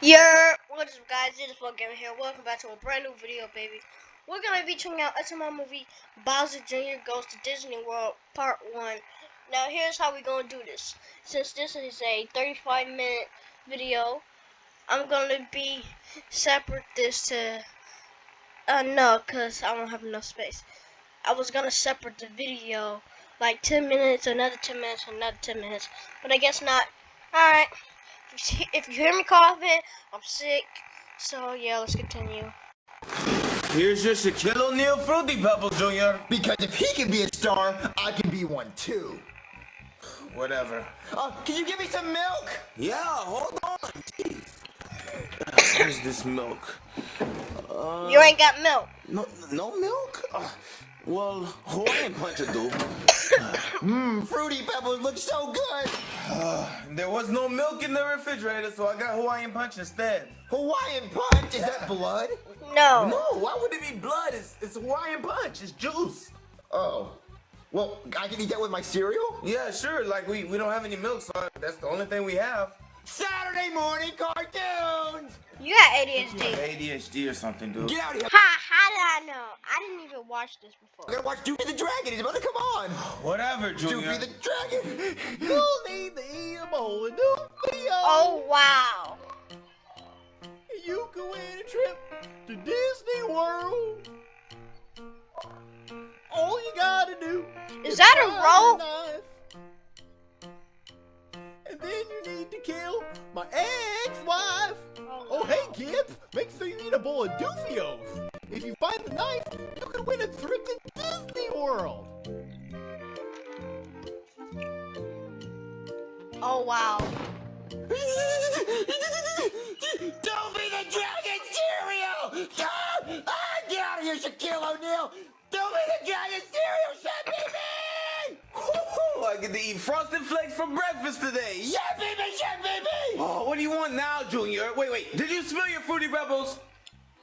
Yeah, what's up guys, it is Flow Gamer here. Welcome back to a brand new video, baby. We're to be checking out SML movie Bowser Jr. Goes to Disney World Part 1. Now here's how we're going to do this. Since this is a 35 minute video, I'm to be separate this to, uh no, because I don't have enough space. I was to separate the video like 10 minutes, another 10 minutes, another 10 minutes, but I guess not. Alright if you hear me coughing, I'm sick. So yeah, let's continue. Here's your Shaquille O'Neal Fruity Pebbles, Jr. Because if he can be a star, I can be one too. Whatever. Uh, can you give me some milk? Yeah, hold on. Jeez. Where's this milk? Uh, you ain't got milk. No, no milk? Uh, well, Hawaiian Punch will do. Mmm, Fruity Pebbles look so good. Uh, there was no milk in the refrigerator, so I got Hawaiian Punch instead. Hawaiian Punch? Is that blood? No. No, why would it be blood? It's, it's Hawaiian Punch. It's juice. Oh. Well, I can eat that with my cereal? Yeah, sure. Like, we, we don't have any milk, so that's the only thing we have. Saturday morning cartoons! You got ADHD. ADHD or something, dude. Get out of here. Ha, how did I know? I didn't even watch this before. I gotta watch Doofy the Dragon. He's about to come on. Whatever, Junior. Doofy the Dragon. You'll need to eat a bowl of Doofy. Oh, wow. You can win a trip to Disney World. All you gotta do is, is that a roll? And then you need to kill my ex-wife. Oh, oh hey, Kip, make sure you eat a bowl of Doofios. If you find the knife, you can win a trip to Disney World. Oh, wow. Don't be the dragon cereal! Ah, get out of here, Shaquille O'Neal! Don't be the dragon cereal, shut me, man! I get to eat Frosted Flakes for breakfast today. Yeah, baby, yeah, baby! Oh, what do you want now, Junior? Wait, wait. Did you spill your Fruity Pebbles?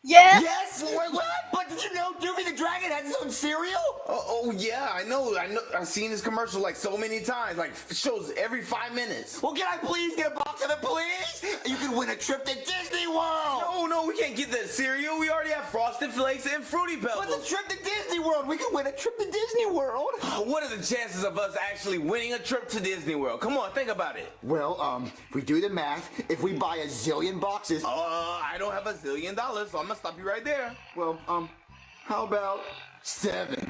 Yes. Yes. Wait, what? But did you know Doofy the Dragon has his own cereal? Oh, oh, yeah, I know. I know. I've seen this commercial like so many times. Like shows every five minutes. Well, can I please get a box of it, please? You can win a trip to Disney World. No, no, we can't get that cereal. We already have Frosted Flakes and Fruity Pebbles. But the trip to Disney World, we can win a trip to Disney World. What are the chances of us actually winning a trip to Disney World? Come on, think about it. Well, um, if we do the math, if we buy a zillion boxes. Uh, I don't have a zillion dollars, so I'm gonna stop you right there. Well, um, how about seven?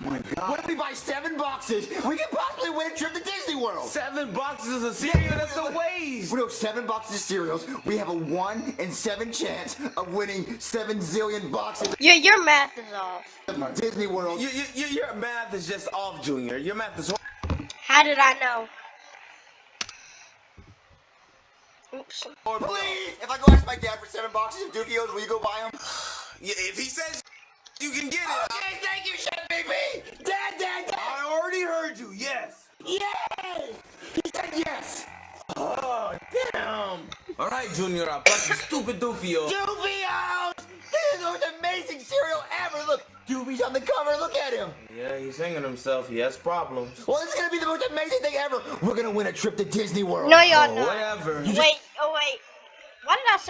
my God. What if we buy seven boxes? We could possibly win a trip to Disney World. Seven boxes of cereal? That's a waste. We know seven boxes of cereals. We have a one in seven chance of winning seven zillion boxes. Yeah, your math is off. Disney World. You, you, your math is just off, Junior. Your math is. How did I know? Oops. Please, if I go ask my dad for seven boxes of Doofios, will you go buy them? Yeah, if he says you can get it. Okay, thank you, Chef Pee Pee. Dad, dad, dad. I already heard you. Yes. Yay! He said yes. Oh, damn. All right, Junior, I bought you stupid Doofios. Doofios! This is the most amazing cereal ever. Look, Doofy's on the cover. Look at him. Yeah, he's hanging himself. He has problems. Well, this is gonna be the most amazing thing ever. We're gonna win a trip to Disney World. No, y'all oh, not. Whatever. Wait, oh wait.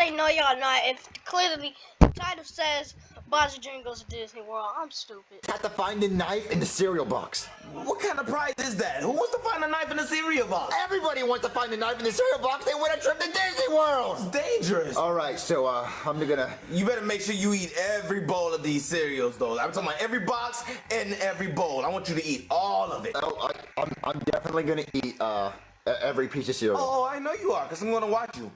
Why did I say no, y'all not? If clearly the title says Bowser Jr. goes to Disney World. I'm stupid. Have to find the knife in the cereal box. What kind of prize is that? Who wants to find a knife in the cereal box? Everybody wants to find a knife in the cereal box. They win a trip to Disney World. It's dangerous. All right, so uh, I'm gonna. You better make sure you eat every bowl of these cereals, though. I'm talking about every box and every bowl. I want you to eat all of it. Oh, I, I'm, I'm definitely gonna eat uh every piece of cereal. Oh, I know you are, cause I'm gonna watch you.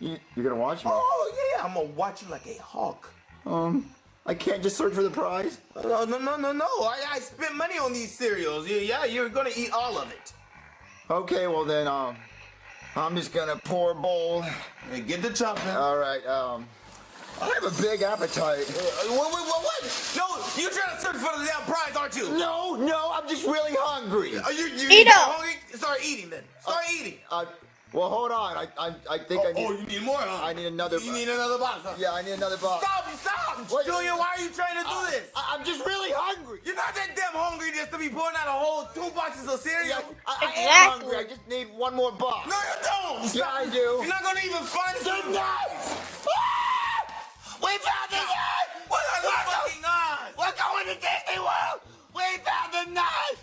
You you're gonna watch me? Oh yeah, I'm gonna watch you like a hawk. Um. I can't just search for the prize? No, no, no, no, no. I, I spent money on these cereals. Yeah, yeah, you're gonna eat all of it. Okay, well then, um, I'm just gonna pour a bowl. And get the chopping. All right, um, I have a big appetite. Uh, what, what, what, what? No, you're trying to search for the damn prize, aren't you? No, no, I'm just really hungry. Are you, you, Eat you up. hungry? Start eating then. Start uh, eating. Uh, well, hold on. I I, I think oh, I need. Oh, you need more, huh? I need another. You need another box, huh? Yeah, I need another box. Stop! Stop! What, Julian, why are you trying to do this? I, am just really hungry. You're not that damn hungry just to be pouring out a whole two boxes of cereal. Yeah, I, exactly. I am hungry. I just need one more box. No, you don't. Stop. Yeah, I do. You're not gonna even find the knife. Ah! We found the knife. What are the fucking odds? We're going to Disney World. We found the knife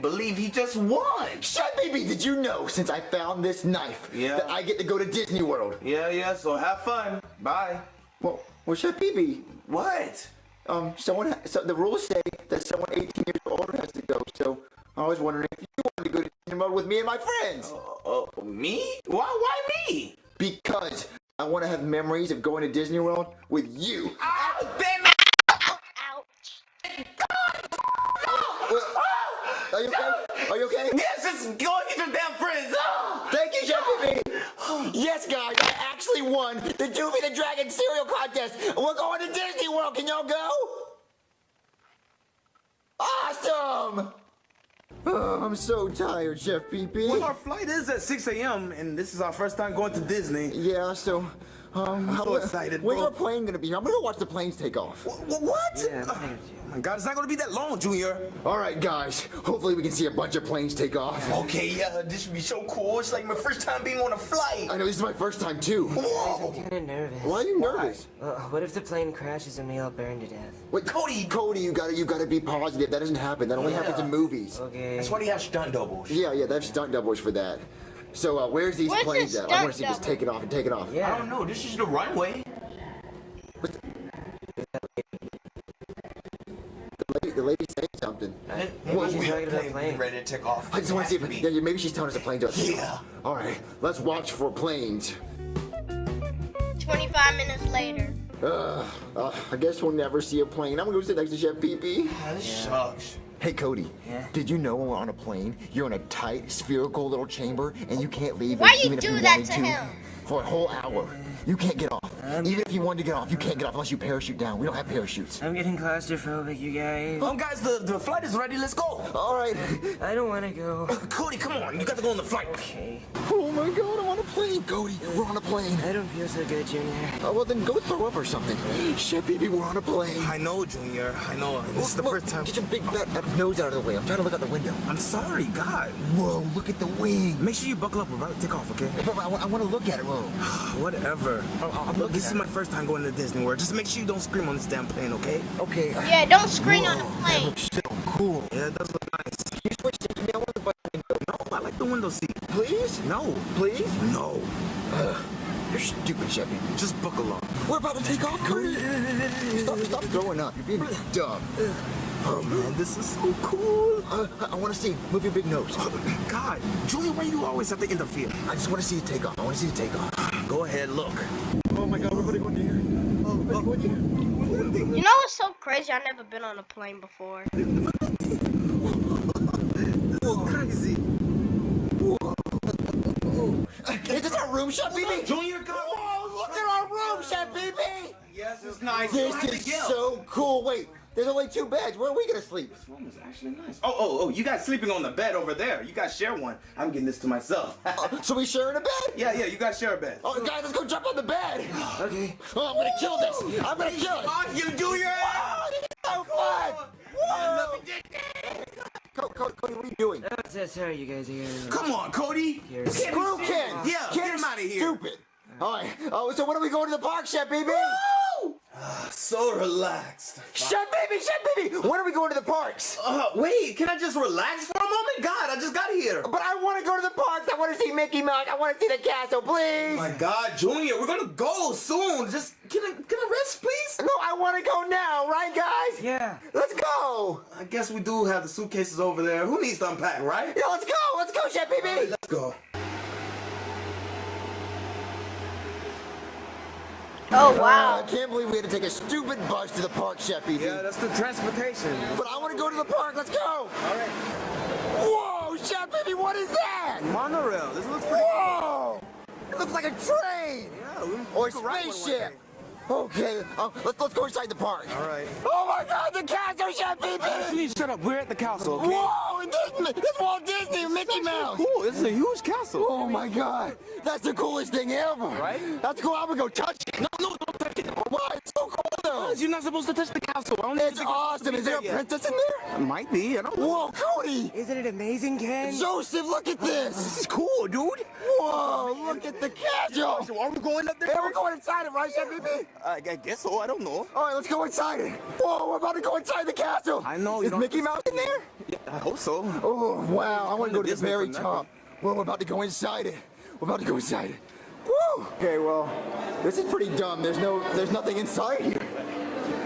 believe he just won. Shut baby, did you know since I found this knife Yeah. that I get to go to Disney World? Yeah, yeah, so have fun. Bye. Well, well, shut baby. What? Um, someone, ha- so the rules say that someone 18 years or older has to go. So I was wondering if you wanted to go to Disney World with me and my friends. Uh, me? Why, why me? Because I want to have memories of going to Disney World with you. Ah, damn it! Ouch. Are you okay? Are you okay? Yes, just go and get your damn friends. Thank you, Chef Pee Yes, guys, I actually won the Doofy the Dragon cereal contest. We're going to Disney World. Can y'all go? Awesome! Oh, I'm so tired, Chef Pee Well, our flight is at 6 a.m. and this is our first time going to Disney. Yeah, so, um, I'm so excited, When's bro. our plane gonna be here? I'm gonna go watch the planes take off. Wh- wh- What? Yeah, oh my God, it's not gonna be that long, Junior. All right, guys. Hopefully, we can see a bunch of planes take off. Okay, yeah, this would be so cool. It's like my first time being on a flight. I know this is my first time too. Whoa. I'm kind of nervous. Why are you nervous? Well, what if the plane crashes and we all burn to death? Wait, Cody, Cody, you gotta, you gotta be positive. That doesn't happen. That only happens in movies. Okay. That's why they have stunt doubles. Yeah, yeah, they have stunt doubles for that. So, uh, where's these Where's planes the at? I want to stunt see this double? taking off and taking off. Yeah. I don't know. This is the runway. The lady, the lady's saying something. Maybe Well, she's we talking about Plane plane. ready to take off. I just want to see if yeah, yeah, maybe she's telling us the planes are. Yeah. All right, let's watch for planes. 25 minutes later. Uh, uh, I guess we'll never see a plane. I'm gonna go sit next to Chef Pee Pee. Ah, This sucks. Hey Cody, Yeah? did you know when we're on a plane, you're in a tight, spherical little chamber, and you can't leave Why it you even if you that wanted to him? for a whole hour. You can't get off. even if you wanted to get off, you can't get off unless you parachute down. We don't have parachutes. I'm getting claustrophobic, you guys. Um, guys, the, the flight is ready. Let's go. All right. I don't want to go. Cody, come on. You got to go on the flight. Okay. Oh my God, I'm on a plane, Cody. We're on a plane. I don't feel so good, Junior. Oh, well, then go throw up or something. Shit, Pee Pee, we're on a plane. I know, Junior. I know. This is the Look, first time. Get your big fat nose out of the way. I'm trying to look out the window. I'm sorry, God. Whoa, look at the wing. Make sure you buckle up. We're about to take off, okay? But I, want to look at it. Whoa. Whatever. I'm Look, this is my first time going to Disney World. Just make sure you don't scream on this damn plane, okay? Okay. Yeah, don't scream on the whoa, That plane. looks so cool. Yeah, it does look nice. Can you switch to me? I want the button. No, I like the window seat. Please? No, Please? no. You're stupid, Chef Pee Pee. Just buckle up. We're about to take off, Cody. Stop, stop throwing up. You're being dumb. Oh man, this is so cool. Uh, I want to see. Move your big nose. God, Julia, why you always have to interfere? I just want to see you take off. I want to see you take off. Go ahead, look. Oh my God, we're going to go here. Oh, we're going here. You know what's so crazy? I've never been on a plane before. Oh, crazy. Is this our room, Chef Pee Pee? Junior, go. Whoa, look at our room, Chef Pee Pee. Yes, it's nice. This is so cool. Wait, there's only two beds. Where are we going to sleep? This room is actually nice. Oh, oh, oh, you guys sleeping on the bed over there. You guys share one. I'm getting this to myself. Uh, so we sharing a bed? yeah, yeah, you guys share a bed. Oh, guys, let's go jump on the bed. Okay. Oh, I'm gonna kill this. I'm gonna kill it. Off you, Junior! Oh, this is so fun. Whoa. Cody, Cody, Cody, what are you doing? Oh, so sorry, you guys are here. Come on, Cody. Here. Screw Ken. Yeah, Ken get him out of here. Stupid. All right. Oh, so when are we going to the park, Chef Pee Pee? So relaxed. Shut, Baby, shut, Baby. When are we going to the parks? Uh, wait, can I just relax for a moment? God, I just got here. But I want to go to the parks. I want to see Mickey Mouse. I want to see the castle, please. My God, Junior, we're gonna go soon. Just can I can I rest, please? No, I want to go now, right, guys? Yeah. Let's go. I guess we do have the suitcases over there. Who needs to unpack, right? Yeah, let's go. Let's go, Chef Pee Pee. Let's go. Oh uh, wow! I can't believe we had to take a stupid bus to the park, Chef Pee Pee. Yeah, that's the transportation. But I want to go to the park. Let's go. All right. Whoa, Chef Pee Pee, what is that? Monorail. This looks pretty. Whoa! It looks like a train Yeah, we, or a could ride one one spaceship. Okay, uh, let's let's go inside the park. All right. Oh my God, the castle, Chef Pee Pee! Please shut up. We're at the castle. Okay? Whoa! This, this Walt Disney Mickey Mouse. Cool. This is a huge castle. Oh my God, that's the coolest thing ever. Right? That's cool. I'm gonna go touch it. No, no, don't touch it. Why? It's so cool though. does. You're not supposed to touch the castle. I don't It's awesome. Is there a princess in there? It Might be. I don't know. Whoa, Cody! Isn't it amazing, Ken? Joseph, look at this! This is cool, dude. Whoa, look at the castle! So are we going up there? Hey, we're going inside it, right, Chef Pee Pee? I, I guess so. I don't know. All right, let's go inside it. Whoa, we're about to go inside the castle. I know, you Is Mickey Mouse in there? Yeah, I hope so. Oh, wow. I want to go to the very top. Well, we're about to go inside it. We're about to go inside it. Woo! Okay, well, this is pretty dumb. There's no, there's nothing inside here.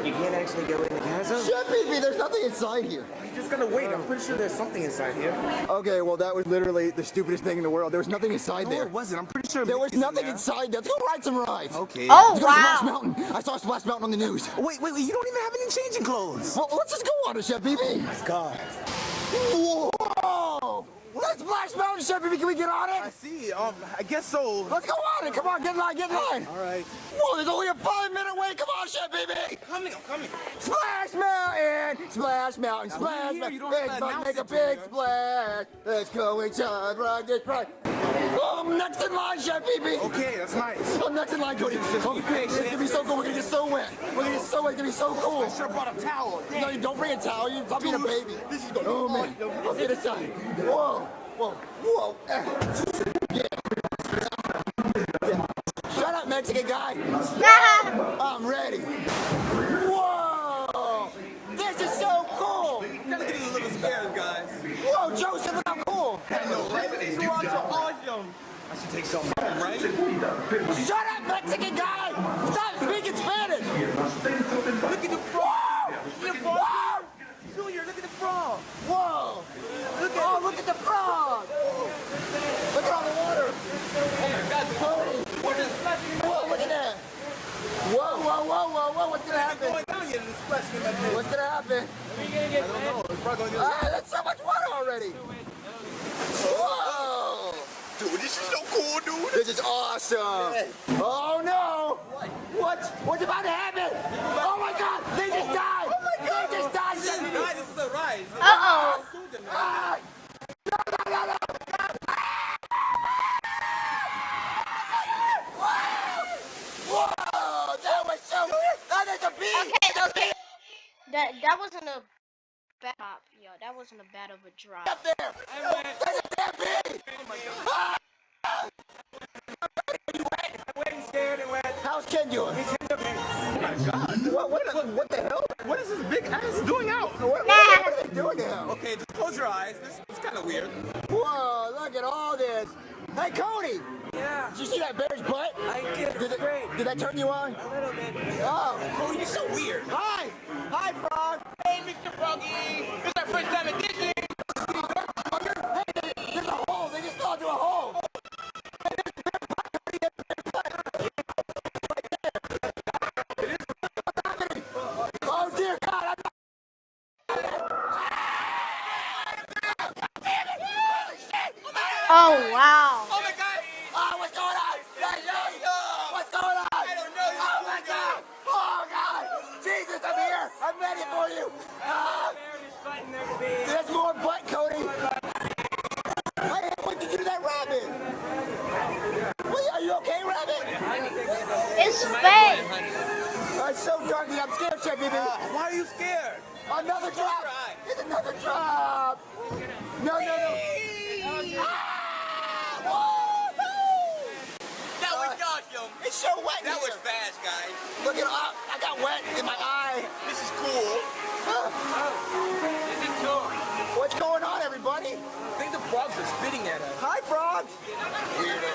You can't actually go in the castle? Chef Pee Pee, there's nothing inside here. I'm just gonna wait. I'm pretty sure there's something inside here. Okay, well, that was literally the stupidest thing in the world. There was nothing inside No, there. it wasn't. I'm pretty sure There was Mickey's in nothing there. inside there. Let's go ride some rides. Okay. Oh Let's go to Splash! Mountain. I saw Splash Mountain on the news. Wait, wait, wait. You don't even have any changing clothes. Well, let's just go on it, Chef Pee Pee. Oh God. Whoa! Let's Splash Mountain, Chef Can we get on it? I see. Um, I guess so. Let's go on it. Come on, get in line, get in line. All right. Whoa, there's only a five minute wait. Come on, Chef Pee Pee. Coming. I'm coming. Splash Mountain, Splash Mountain, Now, Splash Mountain. Big Buck, make a big Junior. splash. Let's go inside, ride this ride. Oh, I'm next in line, Chef Pee Pee. Okay, that's nice. I'm next in line, Cody. Just be patient. It's gonna be so cool. We're gonna get so wet. We're gonna get so wet. It's gonna be so cool. I should have brought a towel. No, you don't bring a towel. You stop being a baby. This is gonna Oh be man, fun. let's get inside. Whoa, whoa, whoa. Eh. Yeah. Shut up, Mexican guy. I'm ready. Whoa, this is so cool. Gotta get a little scared, guys. Whoa, Joseph, look how cool. I know, right? These are so awesome. I should take some, right? Shut up, Mexican guy. Stop speaking Spanish. Look at the frog. Look at the frog. Junior, look at the frog. Whoa. Look at, oh, look at the frog. Look at all the water. Cody. Whoa, look at that. Whoa, whoa, whoa, whoa, whoa. What's gonna happen? Going down yet in this splashing like this. What's gonna happen? I don't know. It's probably gonna Ah, that's so much water already. Whoa. Dude, this is so cool, dude. This is awesome. Oh no. What? What's about to happen? Oh my god. They just died. Oh my god. They just died. This is a. This is a ride. Uh oh! Ah. That was so That is a bee. Okay, okay. That that wasn't a bad pop, yo. That wasn't a bad of a drop. Up there. That's a damn bee. Ah. How's Ken doing? What, what, the, what the hell? What is this big ass doing out? What, what, what are they doing now? Okay, just close your eyes. This is kind of weird. Whoa, look at all this. Hey, Cody, Yeah, did you see that bear's butt? I did. Did, it, Great. did that turn you on? A little bit. Oh. Oh, you're so weird. Hi. Hi, Frog. Hey, Mr. Froggy. This is our first time at Disney. Frogs are spitting at us. Hi, frogs. Weirdo.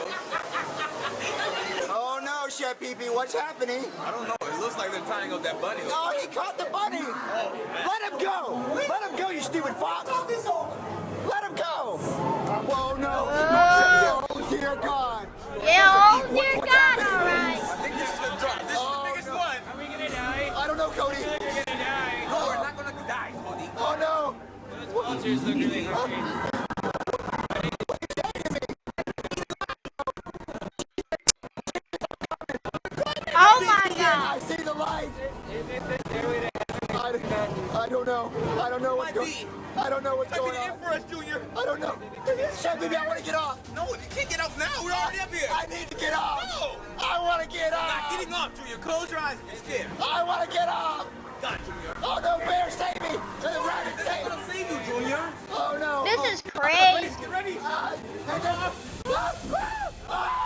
Oh no, Chef Pee what's happening? I don't know. It looks like they're tying up that bunny. Oh, he caught the bunny. Oh. Let him go. Let him go, you stupid fox. Let him go. Whoa, no. Oh, oh dear God. Yeah, oh dear God, alright. I think this is the drop. This Oh, is the oh, biggest no. one. Are we gonna die? I don't know, Cody. We're gonna die. No, we're not gonna die, Cody. Oh, no. Sponsors look really hungry. Don't know. I don't know what's going. be. I don't know what's going on. end for us, Junior. I don't know. Chef, baby, I want to get off. No, you can't get off now. We're already up here. I need to get off. No. I want to get Not getting off, Junior. Close your eyes. You're scared. I want to get off. God, Junior. Oh no, bear, save me. The rabbit, save me. save you, Junior. Oh no. This oh. is crazy. Get ready. Hang on. Ah,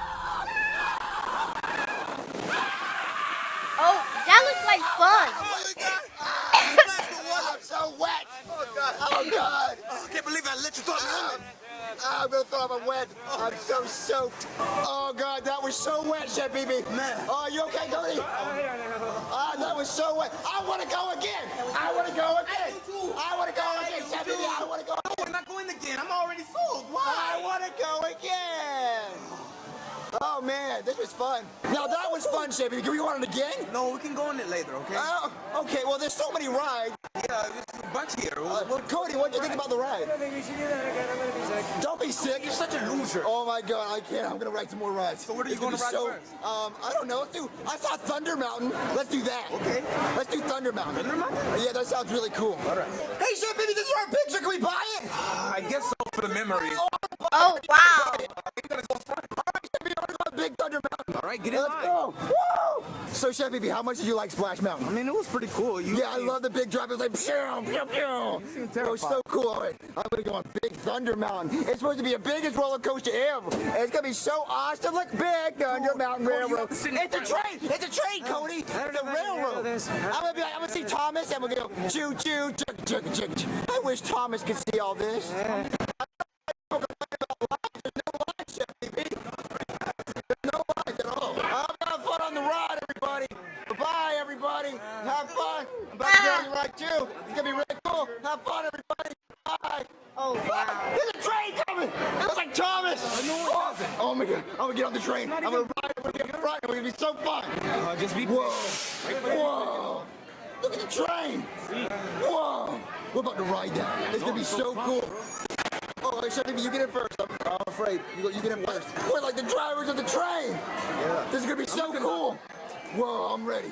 Oh, that looks like fun. Oh, my God. Splash the water. I'm so wet. Oh, God. Oh God. Oh, I can't believe I let you throw me on ah, I'm gonna throw up. I'm wet. I'm so soaked. Oh God, that was so wet, Chef Pee Pee. Man. Oh, you okay, Cody? Ah, that was so wet. I want to go again. I want to go again. I want to go again, Chef Pee Pee. I want to go. No, we're not going again. I'm already sold. I want to go again. Oh man, this was fun. Now that was fun, Chef Pee Pee. Can we go on it again? No, we can go on it later, okay? Oh, okay. Well, there's so many rides. yeah, there's a bunch here. Uh, well, Cody, what do you think about the ride? I don't think we should do that again. I'm gonna be sick. Don't be sick. You're such a loser. Oh my God, I can't. I'm gonna ride some more rides. So what are you It's gonna gonna ride so, first? Um, I don't know. Let's do. I saw Thunder Mountain. Let's do that. Okay. Let's do Thunder Mountain. Thunder Mountain? Yeah, that sounds really cool. All right. Hey, Chef Pee Pee, this is our picture. Can we buy it? I guess so for the memories. Oh, wow. Get in Let's line. go. Woo! So, Chef Pee Pee, how much did you like Splash Mountain? I mean, it was pretty cool. You, Yeah, I love the big drop. It was like, pew, pew, pew. It was so cool. Right, I'm gonna go on Big Thunder Mountain. It's supposed to be the biggest roller coaster ever. And it's gonna be so awesome. Look, Big Thunder Mountain oh, Cody, Railroad. have to sit in It's a train. It's a train, Cody. I It's a know if I can handle railroad. I'm gonna be like, I'm gonna see Thomas, and we're gonna go choo choo, chugga chugga chugga. chugga. I wish Thomas could see all this. I'm gonna get on the train. I'm gonna ride. I'm gonna get in front. It's gonna be so fun. Uh, just be Whoa. Whoa. Look at the train. Whoa. We're about to ride that. It's gonna be so cool. Oh, you get in first. I'm, I'm afraid. You, you get in first. We're like the drivers of the train. Yeah. This is gonna be so cool. Whoa, I'm ready.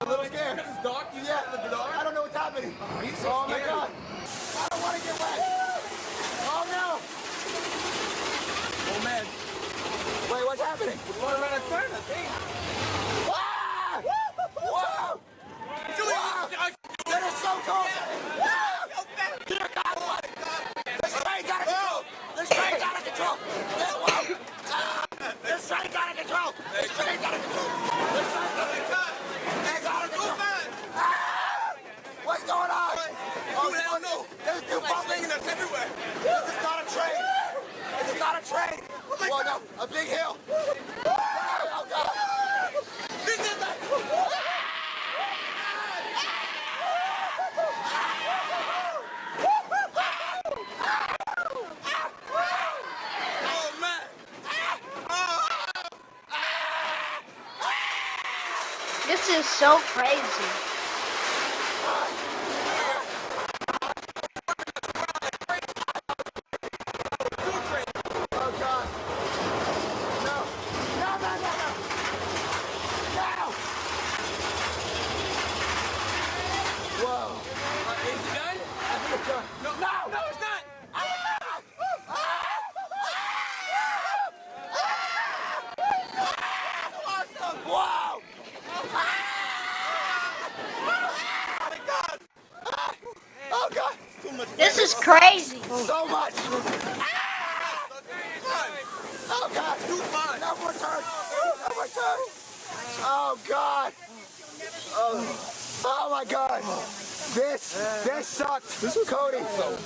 so crazy.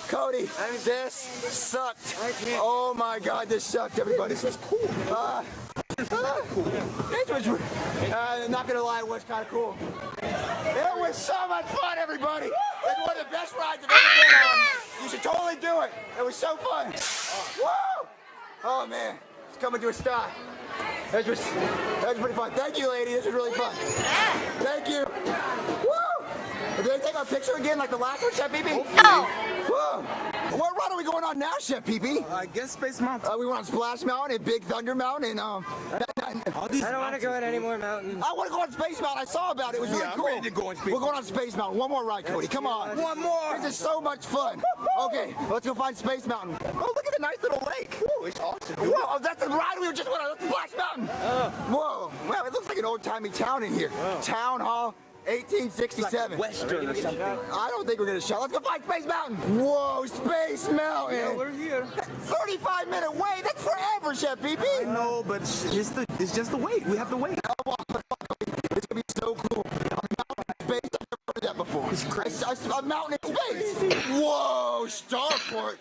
Cody, this sucked. Oh my God, this sucked, everybody. This was cool. Uh, This was, uh, not gonna lie, it was kind of cool. It was so much fun, everybody. It's one of the best rides I've ever been on. You should totally do it. It was so fun. Woo! Oh man, it's coming to a stop. That was, that was pretty fun. Thank you, lady. This was really fun. Thank you. Woo! Did they take our picture again like the last one, Chef Pee No. Whoa! What ride are we going on now, Chef Pee Pee? I guess Space Mountain. Uh, we went on Splash Mountain and Big Thunder Mountain and um. All these I don't want to go on any more mountains. I want to go on Space Mountain. I saw about it. It was really Yeah, I'm cool. ready to go on Space We're going on Space Mountain. One more ride, Cody. Come on. One more. This is so much fun. Okay, let's go find Space Mountain. Oh, look at the nice little lake. Ooh, it's awesome. Whoa, oh, that's the ride we were just went on. That's Splash Mountain. Uh. Whoa, wow, it looks like an old-timey town in here. Town Hall, 1867. Western or something. I don't think we're gonna show. Let's go find Space Mountain. Whoa, Space Mountain. Yeah, we're here. 35 minute wait. That's forever, Chef Pee Pee. No, but it's, it's the it's just the wait. We have to wait. It's gonna be so cool. A mountain in space. I've never heard that before. It's crazy. A, a mountain in space. Whoa, Starport.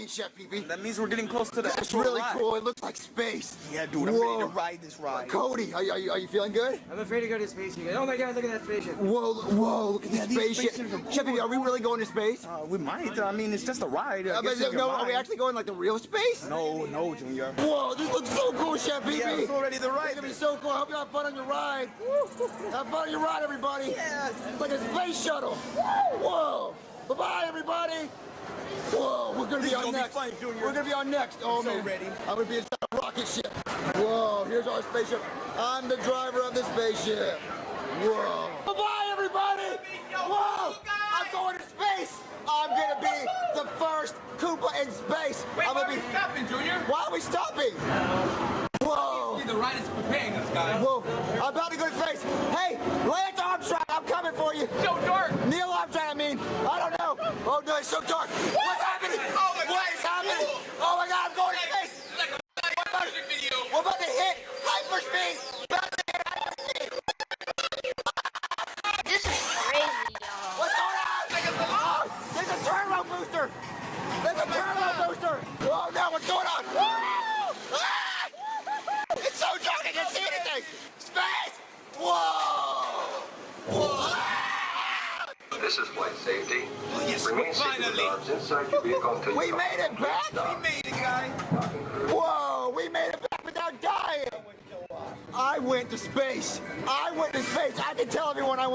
What does that mean, Chef Pee Pee? That means we're getting close to the That's really ride. cool. It looks like space. Yeah, dude, I'm Whoa. ready to ride this ride. Cody, are you, are you, are you feeling good? I'm afraid to go to space again. Oh my god, look at that spaceship. Whoa, whoa, look at Yeah, this spaceship. spaceships are Chef Pee Pee, are we really going to space? Uh, we might. I mean, it's just a ride. Uh, but no, are we actually going like the real space? No, no, Junior. Whoa, this looks so cool, Chef Pee Pee. Yeah, I'm so ready to It's gonna be so cool. I hope you have fun on your ride. Have fun on your ride, everybody. Yes. It's like a space shuttle. Whoa. Bye-bye, everybody. Whoa, we're gonna This be on gonna be next. fun, Junior. We're gonna be on next. Oh I'm so man. ready. I'm gonna be inside a rocket ship. Whoa, here's our spaceship. I'm the driver of the spaceship. Whoa. Bye-bye, everybody. Whoa. I'm going to space. I'm gonna be the first Koopa in space. I'm gonna be. stopping, Junior? Why are we stopping? Whoa. The ride is preparing us, guys. Whoa, I'm about to go to space. Hey, Lance Armstrong, I'm coming for you. So dark. Neil Armstrong, I mean, I don't know. Oh no, it's so dark. What's happening? Oh my God. is happening?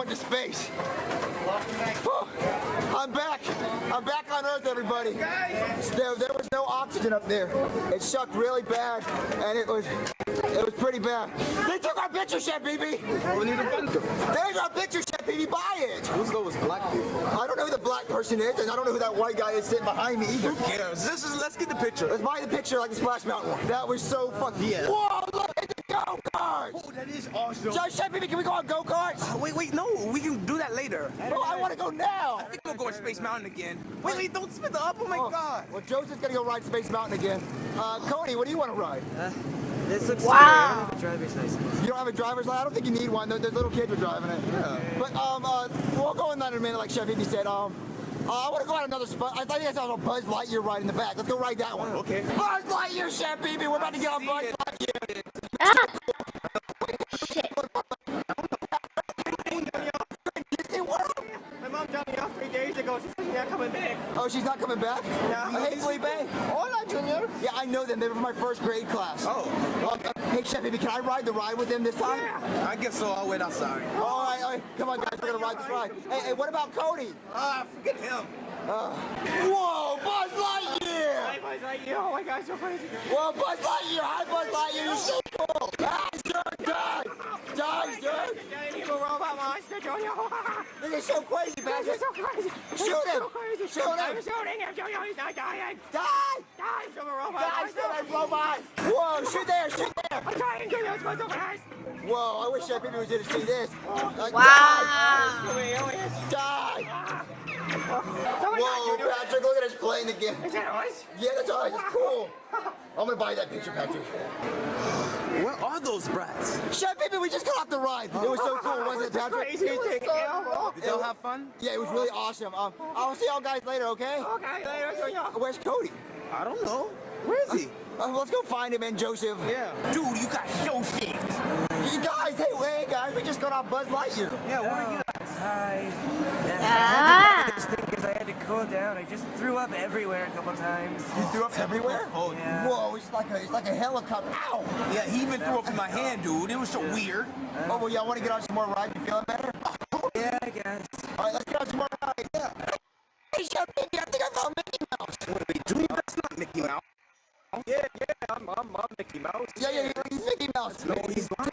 Tell everyone I went to space. Whew. I'm back. I'm back on Earth, everybody. There, there was no oxygen up there. It sucked really bad, and it was it was pretty bad. They took our picture, Chef Pee Pee. There's our picture, Chef Pee Pee. Buy it. Who's those black people? I don't know who the black person is, and I don't know who that white guy is sitting behind me either. Yes, this is. Let's get the picture. Let's buy the picture like the Splash Mountain one. That was so fucking. Yeah. Whoa, look at the go-karts. Oh, that is awesome. Joe Chef, baby, can we go on go-karts? Uh, wait, wait, no, we can do that later. Oh, I want to go now. I think we'll go to Space Mountain again. Wait, wait, don't spin the up. Oh my Oh, God. Well, Joseph's gonna go ride Space Mountain again. Uh, Cody, what do you want to ride? This looks Wow. scary. Driver's license. You don't have a driver's license? I don't think you need one. The, the little kids are driving it. Yeah. But um, uh, we'll go in that in a minute, like Chef Pee Pee said. Um, uh, I want to go on another spot. I thought you guys saw a Buzz Lightyear ride in the back. Let's go ride that one. Okay. Buzz Lightyear, Chef Pee Pee. We're about to get on Buzz. Lightyear. Ah, Disney coming back. Oh, she's not coming back? No. Uh, hey, Felipe. Hola, Junior. Yeah, I know them. They were from my first grade class. Oh. Uh, hey, Chef, baby, can I ride the ride with them this time? Yeah. I guess so. I'll wait outside. All right, all right. Come on, guys. We're going to ride this ride. Hey, hey, what about Cody? Ah, forget him. Whoa, Buzz Lightyear! I was like, oh my god, so crazy. Whoa, Buzz Lightyear! Hi, Buzz Lightyear! You're so cool! Die, dude! Die! Die, dude! Giant evil robot monster, Junior. This is so crazy, This Patrick! is so crazy. This Shoot is him. So crazy. Shoot him. I'm shooting him, Junior. He's not dying. Die! Die, Super Robot Die, monster. stupid robot! Whoa, shoot there, shoot there! I'm trying, Junior. It's going so fast. Whoa, I wish Chef Pee Pee was here to see this. Uh, wow. Die! Die! Oh my Whoa, god, Junior. Patrick, look at us playing again. Is that us? Yeah, that's all right. It's cool. I'm gonna buy that picture, Patrick. Where are those brats? Chef Pee Pee, we just got off the ride. It was so cool, wasn't it, Patrick? Crazy thing, yeah. Did y'all have fun? Yeah, it was really awesome. Um, I'll see y'all guys later, okay? Okay, later, Junior. Where's Cody? I don't know. Where is he? Uh, let's go find him and Joseph. Yeah. Dude, you got show shit. You guys, hey, hey, guys, we just got off Buzz Lightyear. Yeah, where are you guys? Hi. Ah. This thing because I had to cool down. I just threw up everywhere a couple times. You threw up everywhere? Oh, Yeah. Whoa, it's like a, it's like a helicopter. Ow! Yeah, he even threw up in my hand, dude. It was so weird. Uh, oh, well, y'all want to get on some more rides? You feeling better? Yeah, I guess. All right, let's get on some more rides. Yeah. Hey, Chef Pee Pee, I think I found Mickey Mouse. What are they doing? That's not Mickey Mouse. Yeah, yeah, I'm, I'm, I'm Mickey Mouse. Yeah, yeah, yeah, he's Mickey Mouse. No, he's lying.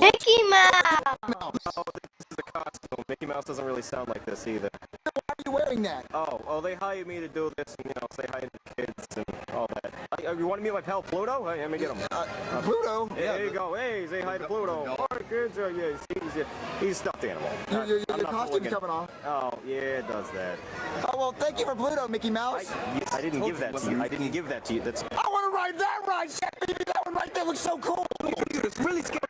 Mickey Mouse. Mouse. This is a costume. Mickey Mouse doesn't really sound like this either. Why are you wearing that? Oh, oh, they hired me to do this and, you know, say hi to the kids and all that. Uh, you want to meet my pal Pluto? Hey, let me get him. Uh, Pluto? Hey, there you go. Hey, say hi to Pluto. All right, kids. Uh, yeah, he's, he's, he's a stuffed animal. Your, your, I'm your not costume's coming off. Oh, yeah, it does that. Oh, well, thank you for Pluto, Mickey I, Mouse. yeah, I didn't give that to you. I didn't give that to you. That's I want to ride that ride, Chef Pee Pee. That one right there looks so cool. Dude, it's really scary.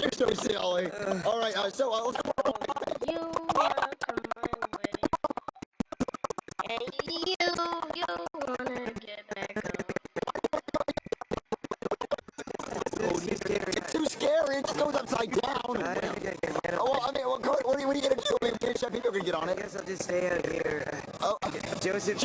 You're so silly. All right, uh, so uh, let's go. You guess I'll just stay out here. Oh, okay. Joseph,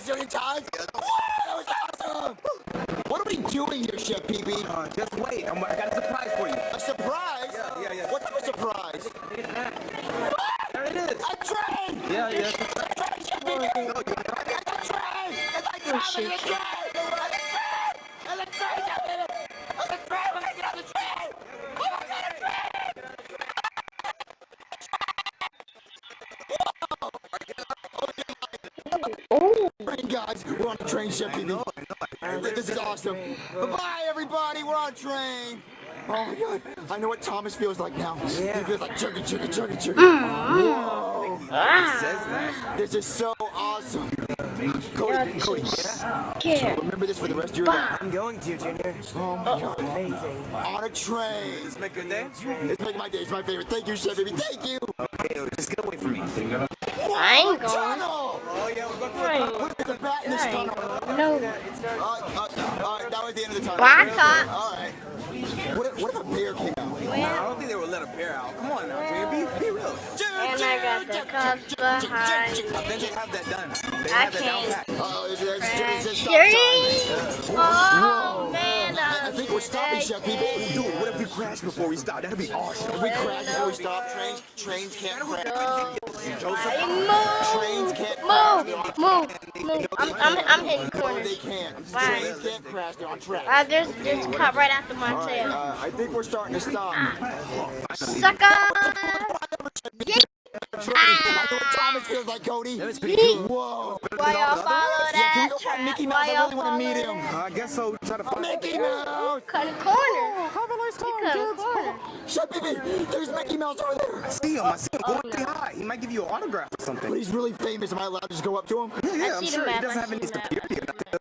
zillion times. Whoa, that was awesome. What are we doing here, Chef Pee Pee? Uh, just I know what Thomas feels like now. Yeah. He feels like chugga chugga chugga chugga. Whoa. This is so awesome. Cody, Cody, Scared. remember this for the rest of your life. I'm going to, Junior. Oh my god. Amazing. On a train. Let's make a day. It's making my day. It's my favorite. Thank you, Chef Pee Pee. Thank you. Okay, just get away from me. I ain't going. Tunnel. Oh, yeah, we're going to Right. Look at the bat in this tunnel. No. Uh, uh, all right, that was the end of the tunnel. Well, I thought- All right. What if, what if a bear came out? I don't think they would let a bear out. Come on now, Junior. Be, be real. And I got the cups behind me. Then they have that done. They I have that can't. Oh, a stop Serious? sign. Oh, man. I, I think we're stopping, Chef Pee Pee. Dude, what if we crash before we stop? That'd be awesome. If we crash before we stop, trains, trains can't crash. Move. Trains can't crash. Move. Move. move. I'm, I'm, I'm hitting No, they can't. Bye. Trains can't crash. They're on track. Uh, there's, there's a cop right after my All right, tail. uh, I think we're starting to stop. Sucker! I know what it feels like, Cody. That was pretty cool. Whoa. Why y'all follow Yeah, that go find trap? Mickey Mouse? I really want to meet him. Uh, I guess so. Try to find Mickey Mouse. Cutting corners. Have a nice time, kids. Shut baby. There's Mickey Mouse over there. I see him. I see him. Go Oh, up say hi. He might give you an autograph or something. But he's really famous. Am I allowed to just go up to him? Yeah, yeah, I'm sure. He doesn't have any security or nothing.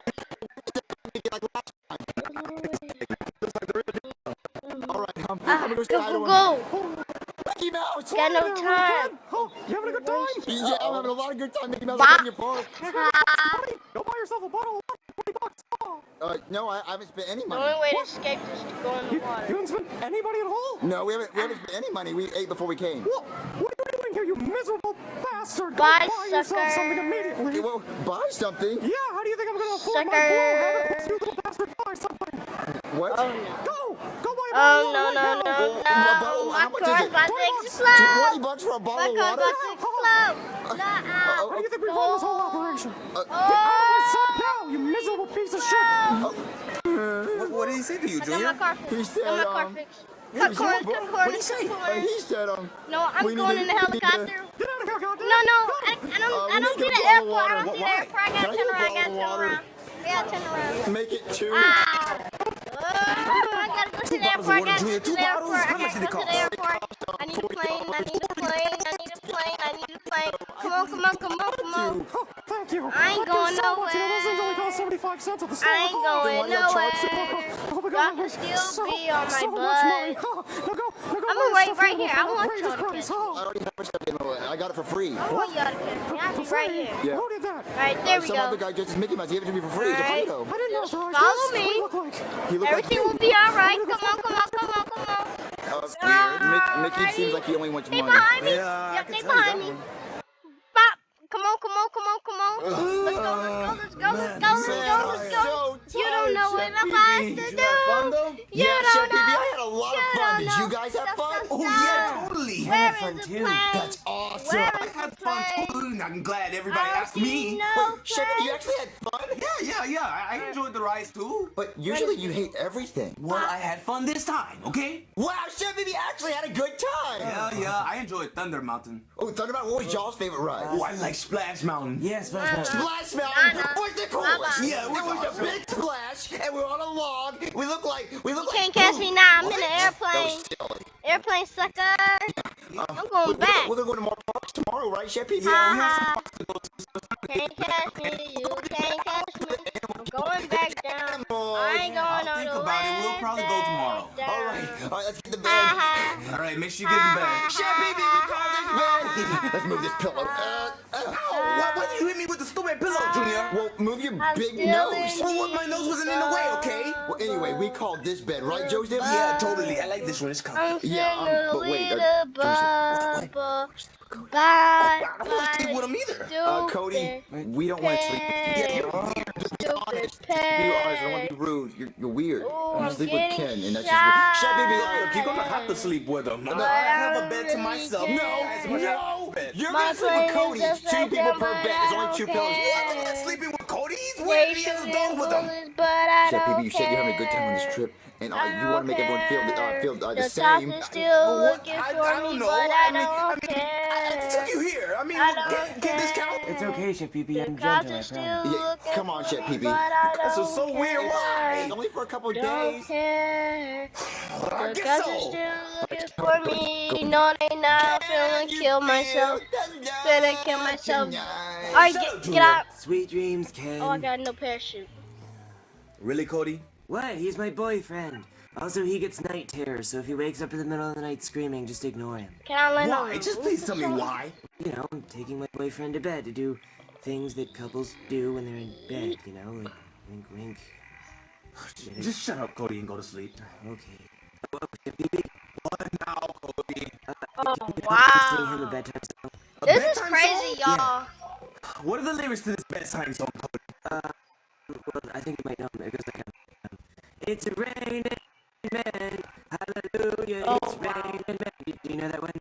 All right, I'm, Ah, I'm gonna go say hi to go, go. Mickey Mouse. Got no time. Oh, you having a good time? Yeah, I'm having a lot of good time. Mickey Mouse. I'm in your park. Go buy yourself a bottle of wine, 20 bucks. Uh, no, I, I haven't spent any money. The money. only way to escape is to go in the You, You haven't spent any money at all? No, we haven't. We haven't spent any money. We ate before we came. What? What are you doing here, you miserable bastard? Go Bye, buy yourself something immediately. Okay, well, buy something. Yeah, how do you think I'm gonna afford my Sucker. blue habit? You little bastard, buy something. What? Oh no. Go! Go buy a Oh bottle no no no now. Well, no! bottle- My how much is car's it? about to Twenty explode! bucks for a My bottle of car's water? about to explode! Nah, Uh-oh. How do you think we run this whole operation? Uh, Get out of my sight now, you miserable piece of shit! What, what did he say to you, I got Junior? my car fixed. He said, got my car um, fixed. he Cut said, corners, what- cut what corners, did he say? cut Uh, corners. he said, um, No, I'm we need going to- in the we need to- helicopter. Get out of here, goddamn! No, no, I, I don't, Uh, we I need don't to see get the a bottle of airport. I water. don't see the Why? airport. I Can I gotta get turn a around. I bottle gotta of turn water? around. I gotta turn around. make it two. Ah! Oh, I gotta go to the bottles of airport. I water, gotta Junior. go to Two the bottles? airport. I How much gotta did it go to the cost? airport. I need a plane. I need a plane. I need a plane. I need a plane. Come on, come on, come on, come on. Oh, thank you. I ain't Thank going you so much. You know, those things nowhere. only cost 75 cents at the store. I ain't Oh, going why do you have nowhere. Oh, charts? Oh my Y'all God. can still so, be on my so much money. butt. Oh, now go, now go I'ma wait right here here. I for an want outrageous y'all to price. catch Oh, I already have my stuff. You got it for free. I want y'all to catch me. I'll right here. Yeah. Who did that? Alright, there Uh, we some other guy just Mickey Mouse. He gave it to me for free. It's a Alright. photo. I didn't Just authorize follow this. What me. you look like? He looked Everything like will be alright. Come on, come on, come on, come on. Uh, weird. Mick, Mickey Alrighty. seems like he only wants Stay money. behind me. Yeah, I Yep, can stay behind me. one. Bop. Come on, come on, come on, come on. Let's go, let's go, let's go, let's go, let's go, let's go. You don't know what I'm about to Did you have fun do. You yeah, don't Chef know. BB, I had a lot of You fun. don't Did know. you guys have fun? Oh yeah, totally. Where is fun too. That's awesome. I had fun plane? too. I'm glad everybody I asked me. no Wait, Chef you actually had fun? Yeah, yeah, yeah. I, I enjoyed the rides too. But usually you hate everything. Well, I had fun this time, okay? Wow, Chef Pee Pee actually had a good time. Yeah, yeah. I enjoyed Thunder Mountain. Oh, Thunderbolt, what was y'all's favorite ride? Oh, I like Splash Mountain. Yeah, Splash Mountain. Splash Mountain Nah-nah. was the coolest. Nah-nah. Yeah, it was a big splash, and we were on a log. We look like we look You like. can't catch me now. I'm in What? an That airplane. was silly. Airplane sucker. I'm going We're, back. we're gonna go to more parks tomorrow, right, Chef Pee Pee? Ha ha. Can't catch me. You can't catch me. I ain't going I'll on think about it. We'll probably go tomorrow. down. All right, all right, let's get the bed. Ha ha. All right, make sure you get the bed. Chef Pee Pee, we call this bed. Let's move this pillow. Uh, uh, Why, why did you hit me with the stupid pillow, Junior? well, move your I'm big nose. Well, what, my nose wasn't in the way, okay? Well, anyway, we called this bed, right, Joseph? Yeah, totally. I like this one. It's comfy. I'm Yeah, um, sitting in a but wait, uh, little Joseph, bubble. I Bye, don't want to sleep with him either. Uh, Cody, we don't want to sleep. Yeah, you're weird. Stupid honest. Be honest, I don't want to be rude. You're, you're weird. Ooh, you I'm sleep with Ken, and that's just weird. Chef Pee Pee, Look, you're gonna have to sleep with him. No, I have a bed to myself. No, Guys, we're gonna have no, bed. you're gonna sleep with Cody. It's two people per bed. I There's only two don't pillows. care. I'm not sleeping with Cody. He's They weird. He has a dog with him. bullets, but I Chef don't BB, you said you're having a good time on this trip, and uh, you want to make everyone feel the, uh, feel uh, care. the same. cops are still What? looking I, for I me, don't know. but I I mean, I don't mean, I, I took you here. I mean, I don't can, can this count? It's okay, Chef Pee Pee. The I'm cops gentle, I are still promise. Yeah, come on, for Chef me, PB. but I This don't is so weird. It's Why? only for a couple Don't days. care. I The guess so. are still looking for me. No, they not. Feeling kill myself. Finna kill myself. Alright, get, up, get out. Sweet dreams, Ken. Oh, I got no parachute. Really, Cody? What? He's my boyfriend. Also, he gets night terrors, so if he wakes up in the middle of the night screaming, just ignore him. Can I land on Why? the Just please tell me why. You know, I'm taking my boyfriend to bed to do things that couples do when they're in bed, you know, like wink wink. Just shut up, Cody, and go to sleep. Okay. Chef Pee Pee, What now, Cody? Oh, sing him a wow. bedtime song. A This is crazy, y'all. What are the lyrics to this bedtime song, Cody? Uh, well, I think you might know him. It goes like, It's raining men, hallelujah, Oh, it's wow. raining men. Do, do you know that one?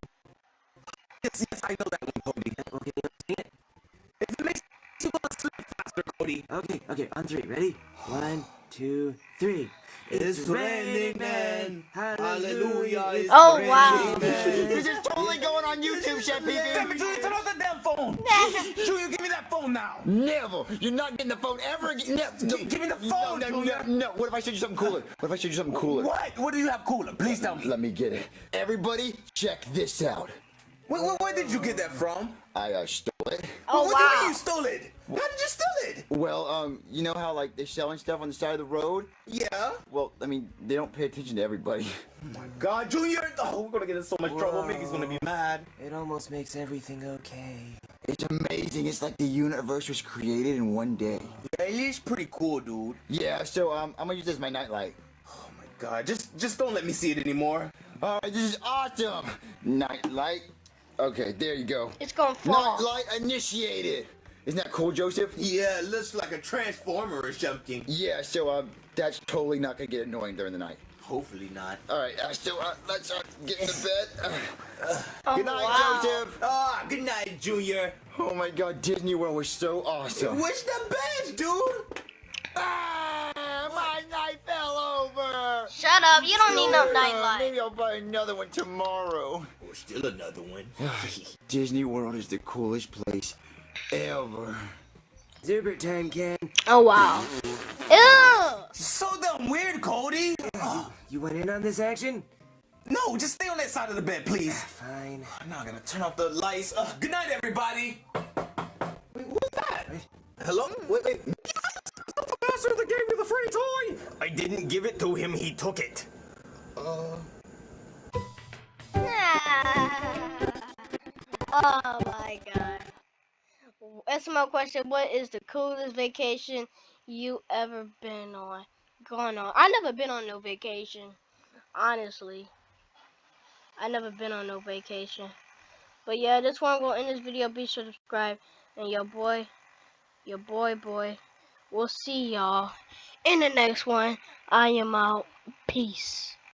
Yes, yes, I know that one, Cody. Okay, sing it. If it makes you go to sleep faster, Okay, okay, on three. Ready? One, two, three. It's raining, man. Hallelujah. It's Oh, raining, wow. On YouTube, Chef Damn Pee it, turn off that damn phone. Junior, give me that phone now. Never. You're not getting the phone ever again. No, no, Give me the phone, no, no, Junior. no. What if I showed you something cooler? What if I showed you something cooler? What? What do you have cooler? Please tell me. Let me get it. Everybody, check this out. Where, where, where did you get that from? I uh, stole it. Oh, what do you mean wow. you stole it? How did you steal it? Well, um, you know how like they're selling stuff on the side of the road? Yeah. Well, I mean, they don't pay attention to everybody. Oh my God, Junior. Oh, we're gonna get in so much trouble. Mickey's gonna be mad. It almost makes everything okay. It's amazing. It's like the universe was created in one day. Yeah, it is pretty cool, dude. Yeah, so um, I'm gonna use this as my nightlight. Oh my God, just just don't let me see it anymore. All right, this is awesome. Nightlight. Okay, there you go. It's gonna fall. Nightlight initiated. Isn't that cool, Joseph? Yeah, it looks like a transformer or something. Yeah, so um, that's totally not gonna get annoying during the night. Hopefully not. All right, uh, so uh, let's uh, get in the bed. Oh, Good night, wow. Joseph. Ah, good night, Junior. Oh my God, Disney World was so awesome. What's the best, dude? Ah, my night fell over. Shut up. You don't need no Uh, nightlight. Maybe I'll buy another one tomorrow. Or still another one. Disney World is the coolest place ever. Zubert time, Ken. Oh, wow. Ew. so damn weird, Cody. Oh, You went in on this action? no, just stay on that side of the bed, please. Fine. I'm not gonna turn off the lights. Uh, good night, everybody. Wait, what's that? Hello? Wait, wait. The bastard that gave me the free toy! I didn't give it to him, he took it. Oh my god. That's my question. What is the coolest vacation you ever been on? Gone on. I never been on no vacation. Honestly. I never been on no vacation. But yeah, this one gonna end this video. Be sure to subscribe. And your boy, your boy boy. We'll see y'all in the next one. I am out. Peace.